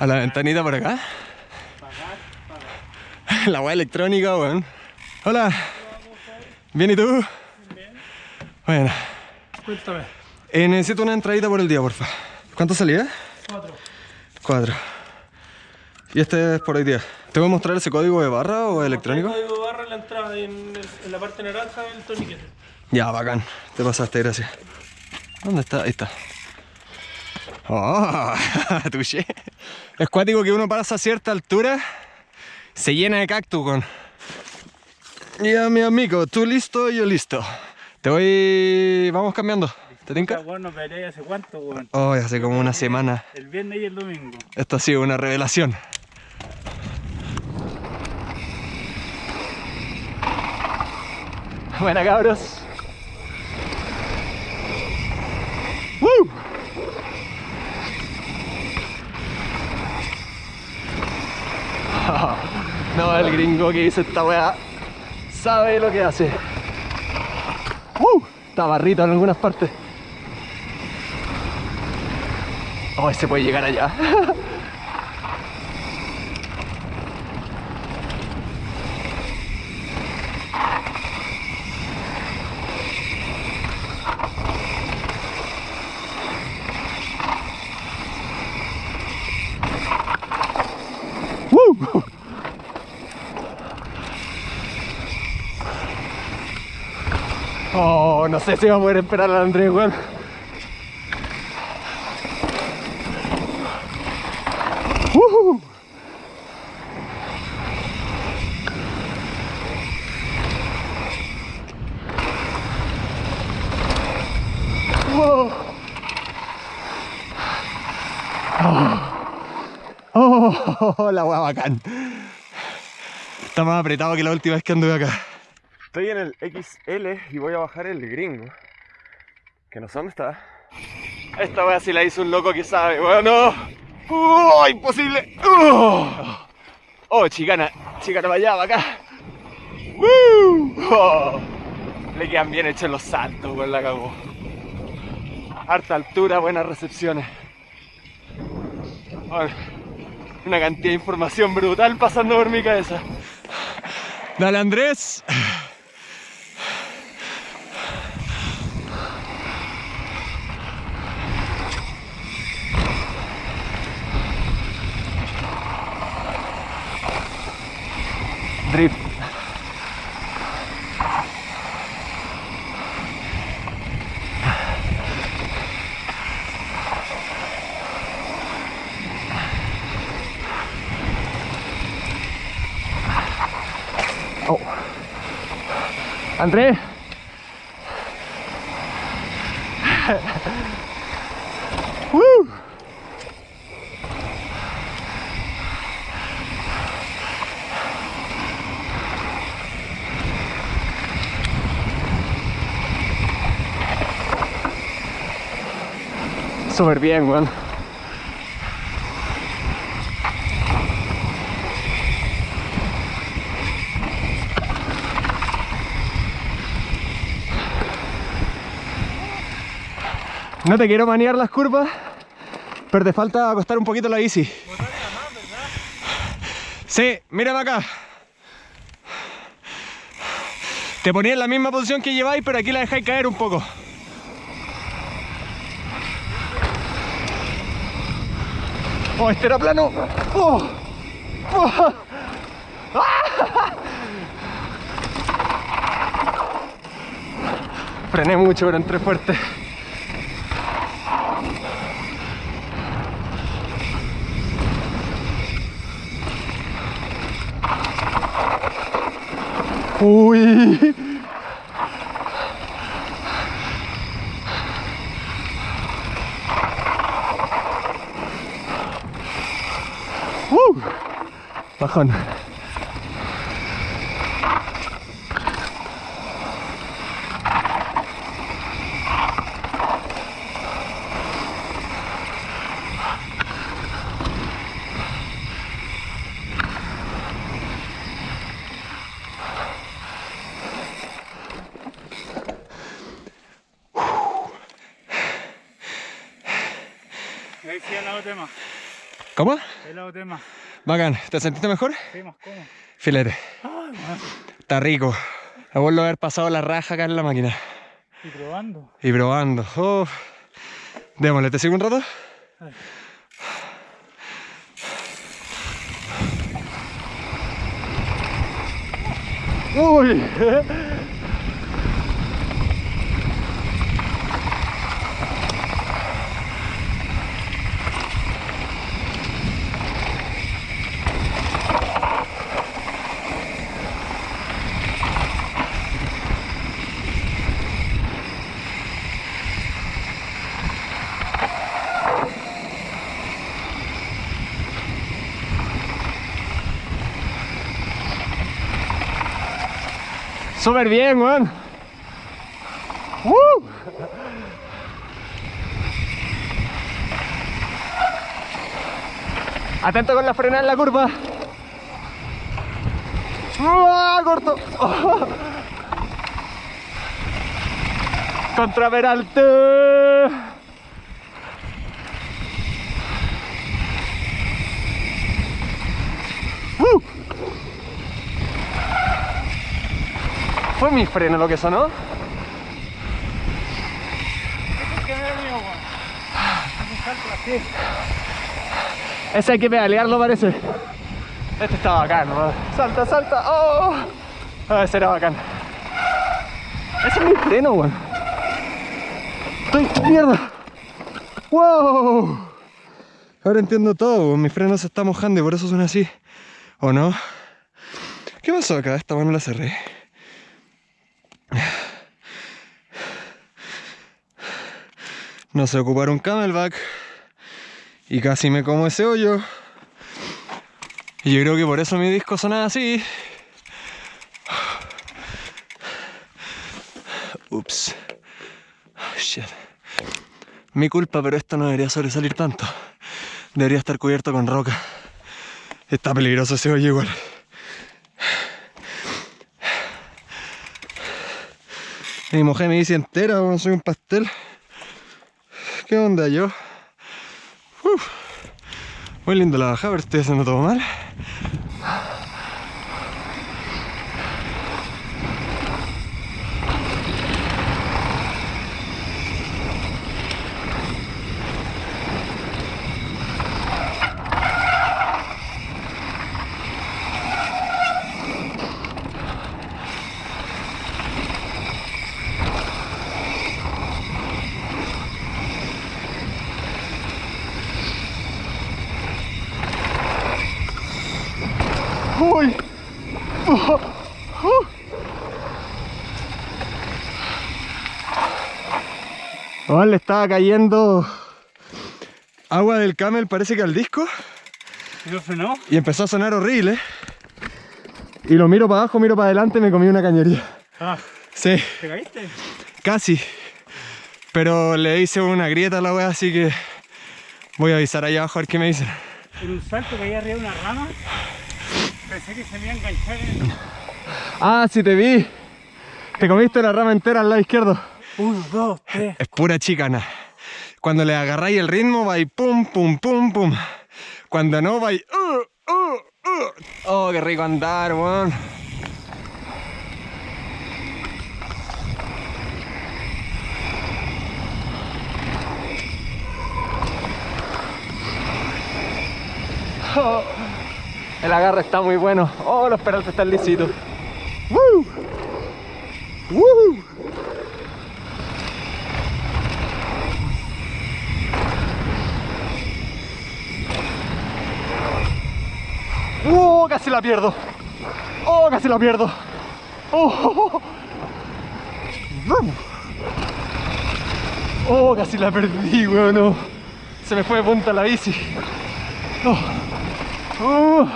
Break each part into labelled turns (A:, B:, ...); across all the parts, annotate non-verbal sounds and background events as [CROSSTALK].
A: A la ventanita por acá. La weá electrónica, weón. Hola. ¿Bien y tú? Bueno.
B: Cuéntame.
A: Eh, necesito una entradita por el día, porfa. ¿Cuánto salía?
B: Cuatro.
A: Cuatro. Y este es por hoy día. ¿Te voy a mostrar ese código de barra o electrónico?
B: Código barra en la entrada en, el- en la parte naranja del torniquete.
A: Ya, bacán. Te pasaste, gracias. ¿Dónde está? Ahí está. Oh, [LAUGHS] touché. Es cuático que uno pasa a cierta altura, se llena de cactus, con. Ya, mi amigo, tú listo, yo listo. Te voy. Vamos cambiando. ¿Te tinca?
C: Bueno, peleé hace cuánto, weón.
A: Oh, hace como una semana.
C: El viernes y el domingo.
A: Esto ha sido una revelación. Buena cabros. El gringo que hizo esta weá sabe lo que hace. ¡Uh! Está barrito en algunas partes. Oh, se puede llegar allá. [LAUGHS] ¡Woo! Oh, no sé si va a poder esperar al Andrés, weón. ¡Oh! ¡Oh! La hueá bacán. Está más apretado que la última vez que anduve acá. Estoy en el XL y voy a bajar el gringo. Que no sé dónde está. Esta wea si la hizo un loco que sabe, weón, no. ¡Oh, imposible! ¡Oh! oh, chicana, chicana para allá, para acá. ¡Woo! Oh, le quedan bien hechos los saltos, weón, la cagó. Harta altura, buenas recepciones. Bueno, una cantidad de información brutal pasando por mi cabeza. Dale, Andrés. Oh. André. [LAUGHS] Woo. Súper bien, weón. No te quiero manear las curvas, pero te falta acostar un poquito la bici. Sí, mírame acá. Te ponía en la misma posición que lleváis, pero aquí la dejáis caer un poco. Oh, este era plano. Oh. [LAUGHS] Frené mucho, pero entré fuerte. Uy. Uh. Bajón.
C: Ahí sí al lado tema.
A: ¿Cómo?
C: El lado tema.
A: Bacán. ¿Te sentiste mejor?
C: Sí, más cómodo.
A: Filete.
C: Ay.
A: Está rico. Me vuelvo a haber pasado la raja acá en la máquina.
C: Y probando.
A: Y probando. Oh. Démosle, ¿te sigo un rato?
C: Ay.
A: Uy. [LAUGHS] Súper bien, weón. Atento con la frenada en la curva. ¡Ah, corto! [LAUGHS] Contra Peralte. Fue mi freno lo que sonó. Ese hay que pedalearlo parece. Este está bacán. Salta, salta. ¡Oh! Ah, ese era bacán. Ese es mi freno, weón. Estoy mierda. ¡Wow! Ahora entiendo todo, weón. mi freno se está mojando y por eso suena así. ¿O no? ¿Qué pasó acá? Esta mano la cerré. No sé ocupar un camelback. Y casi me como ese hoyo. Y yo creo que por eso mi disco sonaba así. Ups. Shit. Mi culpa, pero esto no debería sobresalir tanto. Debería estar cubierto con roca. Está peligroso ese hoyo igual. Mi mujer me dice entera, soy un pastel. ¿Qué onda yo? Muy lindo la bajada, pero estoy haciendo todo mal. Uy. Le estaba cayendo agua del camel, parece que al disco,
C: ¿Y lo frenó?
A: y empezó a sonar horrible. Y lo miro para abajo, miro para adelante y me comí una cañería.
C: Ah,
A: Sí,
C: ¿te caíste?
A: casi. Pero le hice una grieta a la wea, así que voy a avisar allá abajo a ver qué me dicen.
C: En un salto caí arriba de una rama. Pensé que se me iba a enganchar en...
A: Ah, sí te vi. Te comiste la rama entera al lado izquierdo.
C: Uno, dos, tres.
A: Es pura chicana. Cuando le agarráis el ritmo, va y pum, pum, pum, pum. Cuando no, va y... uh, uh, uh. Oh, qué rico andar, weón. Oh, el agarre está muy bueno. Oh, los peraltes están lisitos. ¡Woo! ¡Woo! ¡Oh! Casi la pierdo. ¡Oh! Casi la pierdo. ¡Oh! ¡Oh! Casi la perdí, weón. Se me fue de punta la bici. ¡Oh! ¡Oh!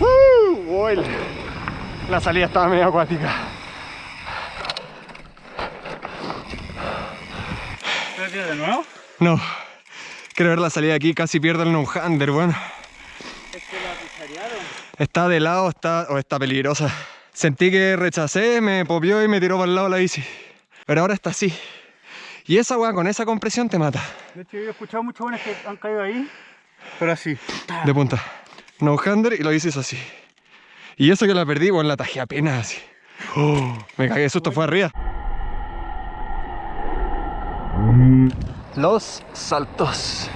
A: ¡Uh! Uy, la salida estaba medio acuática.
C: ¿Te de nuevo?
A: No. Quiero ver la salida de aquí, casi pierdo el no-hander, bueno.
C: Es que la picharearon.
A: Está de lado está, o está peligrosa. Sentí que rechacé, me popió y me tiró para el lado la bici. Pero ahora está así. Y esa weá con esa compresión te mata.
C: De hecho, yo he escuchado muchos buenos que han caído ahí, pero así.
A: De punta. No hander y lo dices así. Y eso que la perdí, bueno, la tajé apenas así. Oh, me cagué de susto, fue arriba. Los saltos.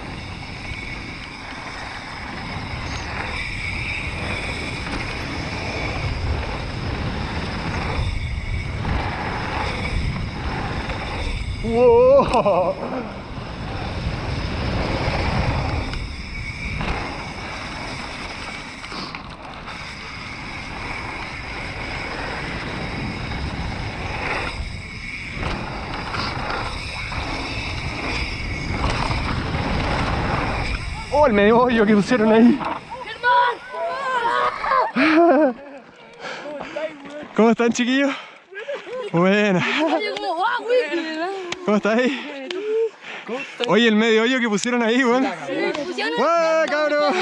A: Wow. Oh, el medio hoyo que pusieron ahí. ¿Cómo están, chiquillos? Buena. ¿Cómo estáis? Oye, el medio hoyo que pusieron ahí, weón. ¡Guau, cabrón!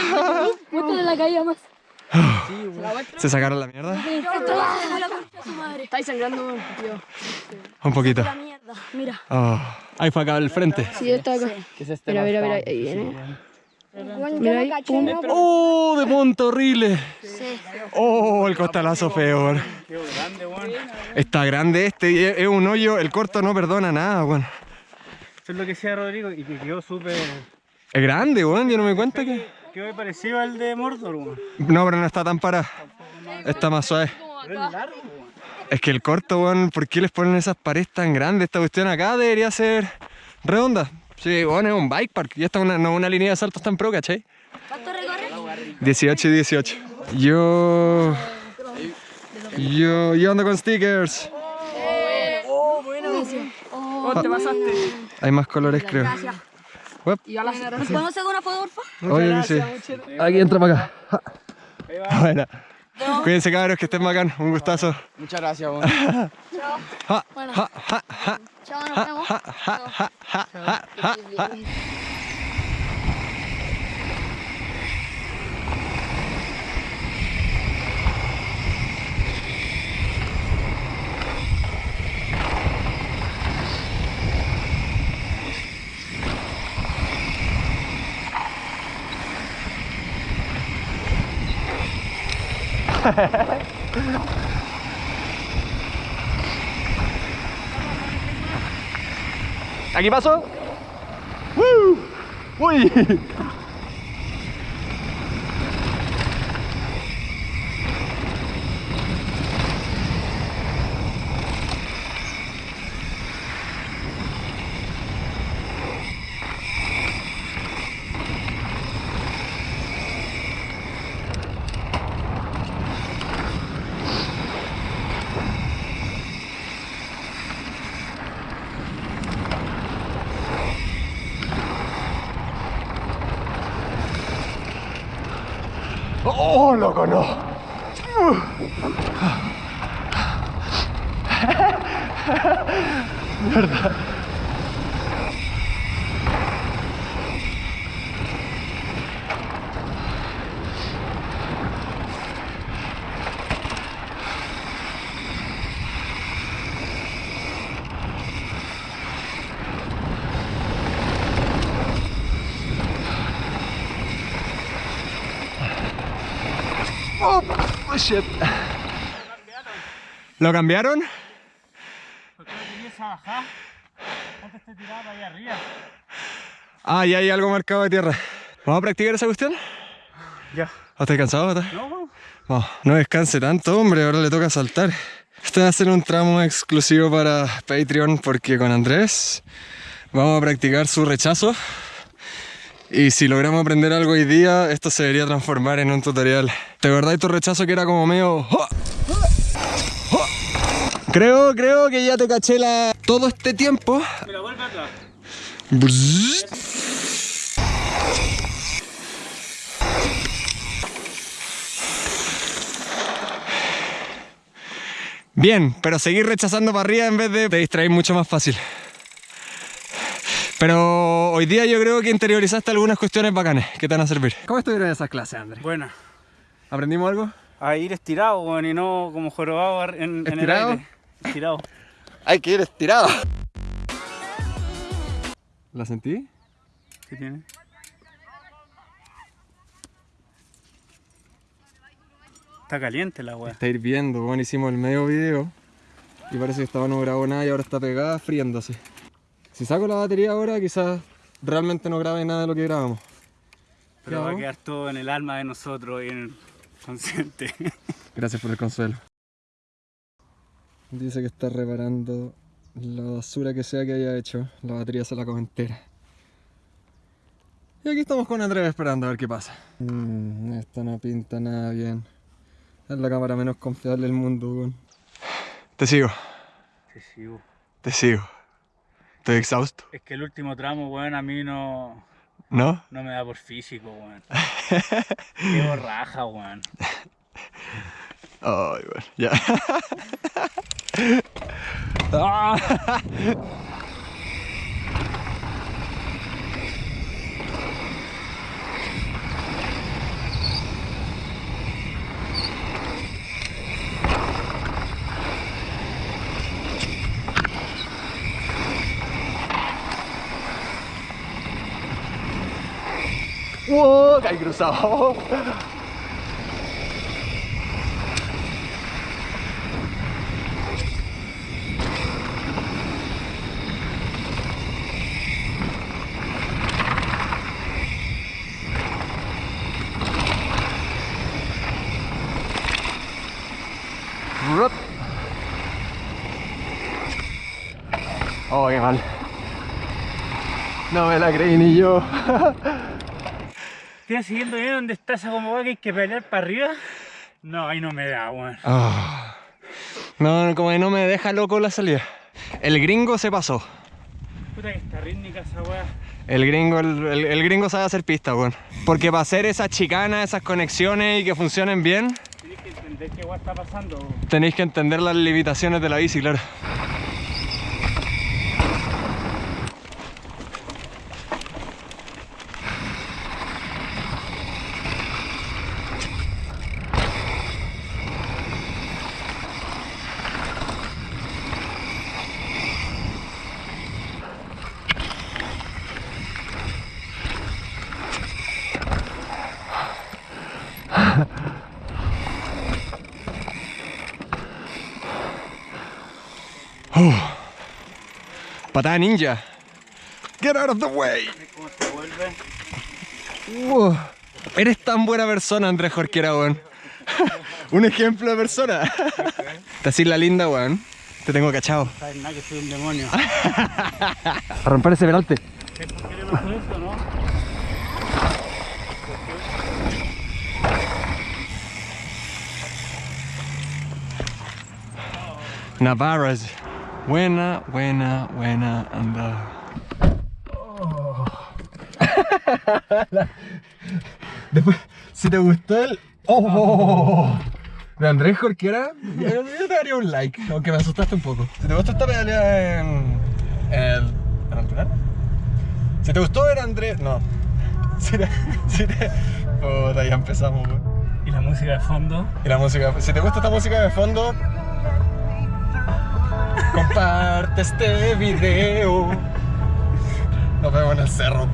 D: Muestra de la caída más.
A: ¿Se sacaron la mierda?
D: Estáis sangrando, tío.
A: Un poquito.
D: La mierda. Mira.
A: Oh, ahí fue acá al frente.
D: Sí, está acá. Mira, mira, mira. Ahí viene. Mira ahí. pum.
A: ¡Oh, de punta horrible! ¡Oh, el costalazo feo, weón.
C: Qué grande, weón. Eso
A: Está grande este es un hoyo, el corto no perdona nada, weón.
C: es lo que decía Rodrigo y que quedó súper.
A: Es grande, weón, yo no me cuenta que...
C: Quedó parecido al de Mordor, weón.
A: No, pero no está tan para. Está más suave.
C: Pero es largo, weón.
A: Es que el corto, weón, ¿por qué les ponen esas paredes tan grandes? Esta cuestión acá debería ser redonda. Sí, bueno, es un bike park. Y esta es una, no una línea de saltos tan pro, ¿cachai?
D: ¿Cuánto recorre?
A: 18 y 18. Yo... Yo, yo ando con stickers.
D: Oh,
B: te pasaste.
A: Hay más colores, creo.
D: gracias.
A: Uep.
D: ¿Nos podemos hacer una foto, porfa?
A: Oye, sí. Aquí entra para acá. Ja. [LAUGHS] Bueno. Cuídense, cabros, que estén bacán. Un gustazo.
E: Muchas gracias.
A: Ja,
D: Bueno. Chao, nos vemos.
A: ja, ja, ¿Aquí paso? ¡Woo! ¡Uy! ¡Oh, loco, no! [LAUGHS] Mierda. Oh, oh, shit. ¿Lo cambiaron?
C: ¿Por qué no tenías esa bajada? Antes te tiraba allá arriba.
A: Ah, ya hay algo marcado de tierra. ¿Vamos a practicar esa cuestión?
C: Ya.
A: ¿Estás cansado?
C: No.
A: No, no descanse tanto, hombre, ahora le toca saltar. Este va a ser un tramo exclusivo para Patreon porque con Andrés vamos a practicar su rechazo. Y si logramos aprender algo hoy día, esto se debería transformar en un tutorial. ¿Te acordás tu rechazo que era como medio... Creo, creo que ya te caché la... todo este tiempo.
C: Mira, vuelve atrás.
A: Bien, pero seguir rechazando para arriba en vez de te distraer mucho más fácil. Pero hoy día yo creo que interiorizaste algunas cuestiones bacanes que te van a servir. ¿Cómo estuvieron esas clases, Andrés?
C: Buena.
A: ¿Aprendimos algo?
C: A ir estirado, weón, y no como jorobado en, en el
A: ¿Estirado?
C: aire. Estirado.
A: Hay que ir estirado. ¿La sentí?
C: ¿Qué tiene? Está caliente la weá.
A: Está hirviendo, bueno, hicimos el medio video y parece que estaba no grabó nada y ahora está pegada friéndose. Si saco la batería ahora quizás realmente no grabe nada de lo que grabamos.
C: Pero va a quedar todo en el alma de nosotros y en el consciente. [LAUGHS]
A: Gracias por el consuelo. Dice que está reparando la basura que sea que haya hecho. La batería se la come entera. Y aquí estamos con Andrés esperando a ver qué pasa. Mm, esto no pinta nada bien. Es la cámara menos confiable del mundo, weón. Te sigo,
C: sí, weón.
A: te sigo. Estoy exhausto.
C: Es que el último tramo, weón, a mí no,
A: ¿No?
C: no me da por físico, weón. [LAUGHS] Qué borraja, weón.
A: Ay, bueno, ya. [LAUGHS] [LAUGHS] ¡Wow! Caí cruzado. Oh, qué mal. No me la creí ni yo. [LAUGHS]
C: ¿Estoy siguiendo bien donde está esa como que hay que pelear para arriba? No, ahí no me da, weón.
A: Ah. No, no, como que no me deja loco la salida. El gringo se pasó.
C: Puta que está rítmica esa weá.
A: El gringo, el, el- el gringo sabe hacer pista, weón. Porque para hacer esas chicanas, esas conexiones y que funcionen bien,
C: Tienes que entender qué weá está pasando. weón.
A: tenéis que entender las limitaciones de la bici, claro. Patada ninja. Get out of the way. Wow. Eres tan buena persona, Andrés Jorquera, weón. [LAUGHS] un ejemplo de persona. Te haces la linda, weón. Te tengo cachado.
C: Sabes nada que soy un demonio.
A: A romper ese peralte. Navarras. Buena, buena, buena, anda. [LAUGHS] Después, si te gustó el. ¡Oh! De Andrés Jorquera, yo, te daría un like, aunque me asustaste un poco. Si te gustó esta pedaleada en. el. en altura. Si te gustó ver a Andrés. No. [LAUGHS] Si te. Si te. Puta, ya empezamos, weón.
C: Y la música de fondo.
A: Y la música, si te gusta esta música de fondo, comparte este video. Nos vemos en el cerro.